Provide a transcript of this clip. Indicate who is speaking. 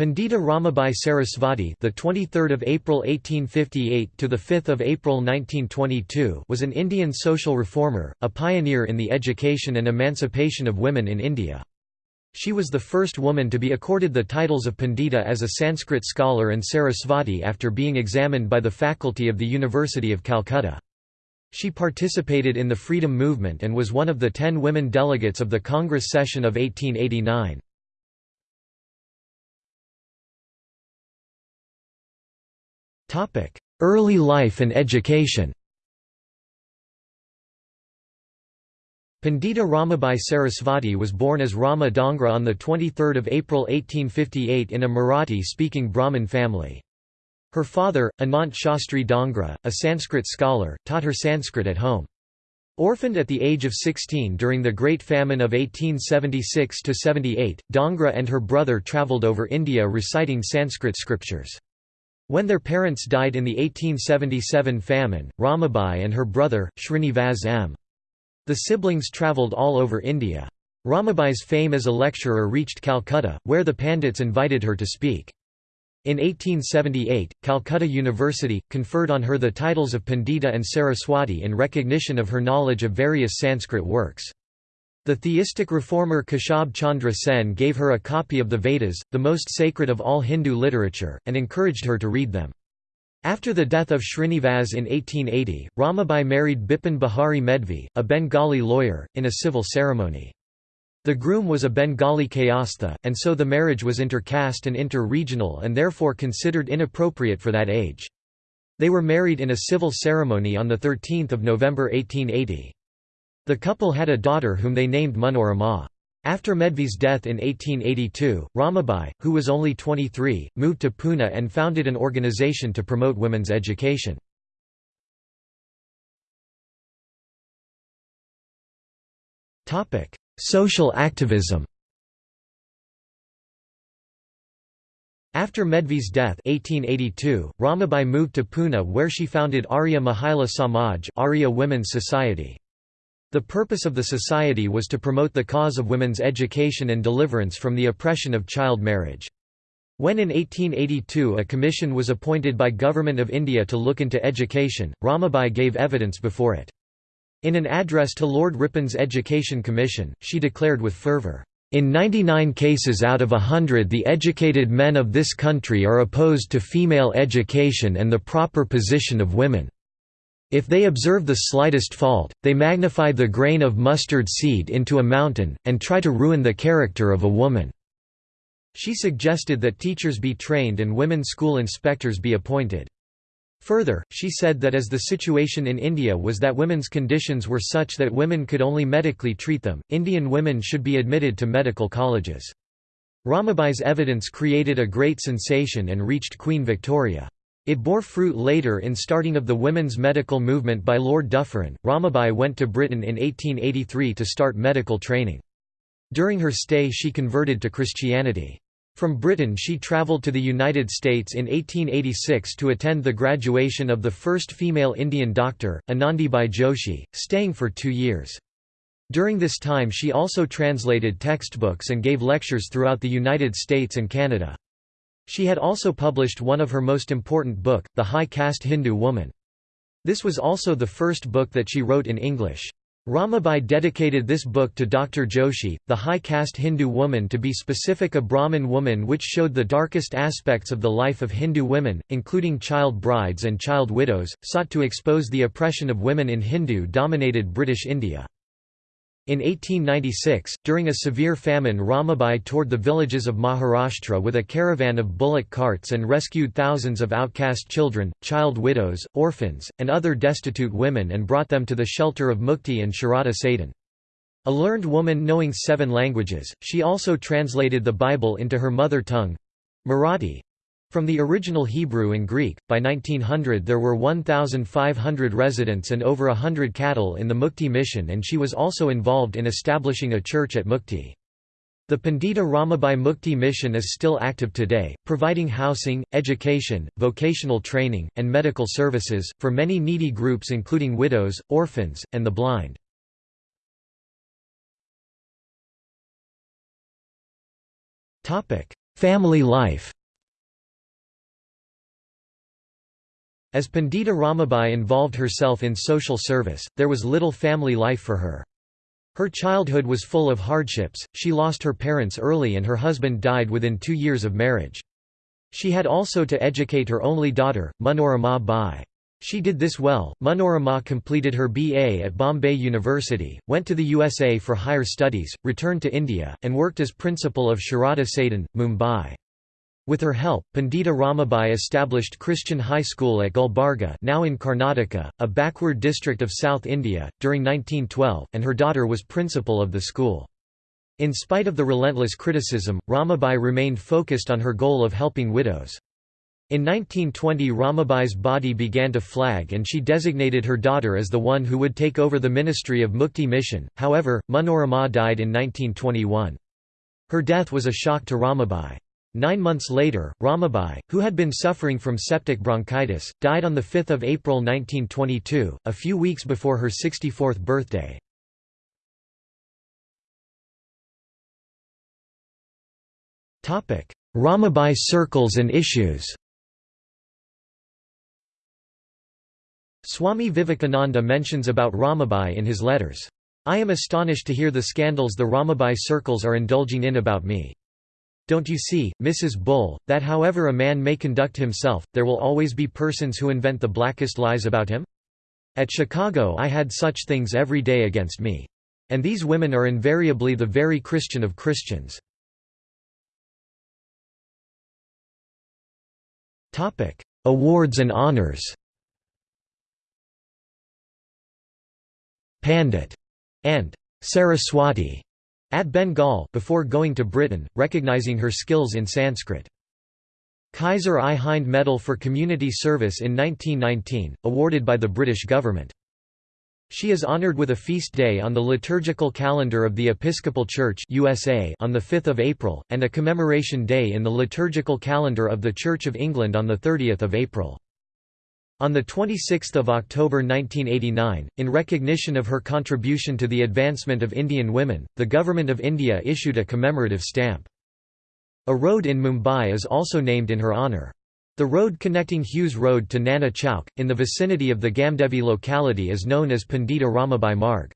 Speaker 1: Pandita Ramabai Sarasvati, the 23rd of April 1858 to the 5th of April 1922, was an Indian social reformer, a pioneer in the education and emancipation of women in India. She was the first woman to be accorded the titles of Pandita as a Sanskrit scholar and Sarasvati after being examined by the faculty of the University of Calcutta. She participated in the freedom movement and was one of the ten women delegates of the Congress session of 1889. Early life and education Pandita Ramabai Sarasvati was born as Rama Dongre on 23 April 1858 in a Marathi-speaking Brahmin family. Her father, Anant Shastri Dongre, a Sanskrit scholar, taught her Sanskrit at home. Orphaned at the age of 16 during the Great Famine of 1876–78, Dongre and her brother travelled over India reciting Sanskrit scriptures. When their parents died in the 1877 famine, Ramabai and her brother, Srinivas M. The siblings travelled all over India. Ramabai's fame as a lecturer reached Calcutta, where the Pandits invited her to speak. In 1878, Calcutta University, conferred on her the titles of Pandita and Saraswati in recognition of her knowledge of various Sanskrit works. The theistic reformer Keshab Chandra Sen gave her a copy of the Vedas, the most sacred of all Hindu literature, and encouraged her to read them. After the death of Srinivas in 1880, Ramabai married Bipin Bihari Medvi, a Bengali lawyer, in a civil ceremony. The groom was a Bengali kayastha, and so the marriage was inter-caste and inter-regional and therefore considered inappropriate for that age. They were married in a civil ceremony on 13 November 1880. The couple had a daughter whom they named Manorama. After Medvi's death in 1882, Ramabai, who was only 23, moved to Pune and founded an organization to promote women's education. Social activism After Medvi's death 1882, Ramabai moved to Pune where she founded Arya Mahila Samaj Arya Women's Society. The purpose of the society was to promote the cause of women's education and deliverance from the oppression of child marriage. When in 1882 a commission was appointed by Government of India to look into education, Ramabai gave evidence before it. In an address to Lord Ripon's Education Commission, she declared with fervour, "...in 99 cases out of a hundred the educated men of this country are opposed to female education and the proper position of women." If they observe the slightest fault, they magnify the grain of mustard seed into a mountain, and try to ruin the character of a woman." She suggested that teachers be trained and women school inspectors be appointed. Further, she said that as the situation in India was that women's conditions were such that women could only medically treat them, Indian women should be admitted to medical colleges. Ramabai's evidence created a great sensation and reached Queen Victoria. It bore fruit later in starting of the women's medical movement by Lord Dufferin. Ramabai went to Britain in 1883 to start medical training. During her stay she converted to Christianity. From Britain she travelled to the United States in 1886 to attend the graduation of the first female Indian doctor, Anandibai Joshi, staying for two years. During this time she also translated textbooks and gave lectures throughout the United States and Canada. She had also published one of her most important book, The High Caste Hindu Woman. This was also the first book that she wrote in English. Ramabai dedicated this book to Dr. Joshi, the high caste Hindu woman to be specific a Brahmin woman which showed the darkest aspects of the life of Hindu women, including child brides and child widows, sought to expose the oppression of women in Hindu-dominated British India. In 1896, during a severe famine Ramabai toured the villages of Maharashtra with a caravan of bullock carts and rescued thousands of outcast children, child widows, orphans, and other destitute women and brought them to the shelter of Mukti and Sharada Sadan. A learned woman knowing seven languages, she also translated the Bible into her mother tongue—Marathi, from the original Hebrew and Greek, by 1900 there were 1,500 residents and over hundred cattle in the Mukti mission and she was also involved in establishing a church at Mukti. The Pandita Ramabai Mukti mission is still active today, providing housing, education, vocational training, and medical services, for many needy groups including widows, orphans, and the blind. family life As Pandita Ramabai involved herself in social service, there was little family life for her. Her childhood was full of hardships, she lost her parents early and her husband died within two years of marriage. She had also to educate her only daughter, Manorama Bai. She did this well. Manorama completed her BA at Bombay University, went to the USA for higher studies, returned to India, and worked as principal of Sharada Sadan, Mumbai. With her help, Pandita Ramabai established Christian High School at Gulbarga now in Karnataka, a backward district of South India, during 1912, and her daughter was principal of the school. In spite of the relentless criticism, Ramabai remained focused on her goal of helping widows. In 1920 Ramabai's body began to flag and she designated her daughter as the one who would take over the ministry of Mukti mission, however, Manorama died in 1921. Her death was a shock to Ramabai. Nine months later, Ramabai, who had been suffering from septic bronchitis, died on 5 April 1922, a few weeks before her 64th birthday. Ramabai circles and issues Swami Vivekananda mentions about Ramabai in his letters. I am astonished to hear the scandals the Ramabai circles are indulging in about me. Don't you see, Mrs. Bull, that however a man may conduct himself, there will always be persons who invent the blackest lies about him? At Chicago I had such things every day against me. And these women are invariably the very Christian of Christians. Awards and honors Pandit and Saraswati at Bengal before going to Britain, recognizing her skills in Sanskrit. Kaiser I Hind Medal for Community Service in 1919, awarded by the British government. She is honored with a feast day on the liturgical calendar of the Episcopal Church USA on 5 April, and a commemoration day in the liturgical calendar of the Church of England on 30 April. On 26 October 1989, in recognition of her contribution to the advancement of Indian women, the Government of India issued a commemorative stamp. A road in Mumbai is also named in her honour. The road connecting Hughes Road to Nana Chowk, in the vicinity of the Gamdevi locality is known as Pandita Ramabai Marg.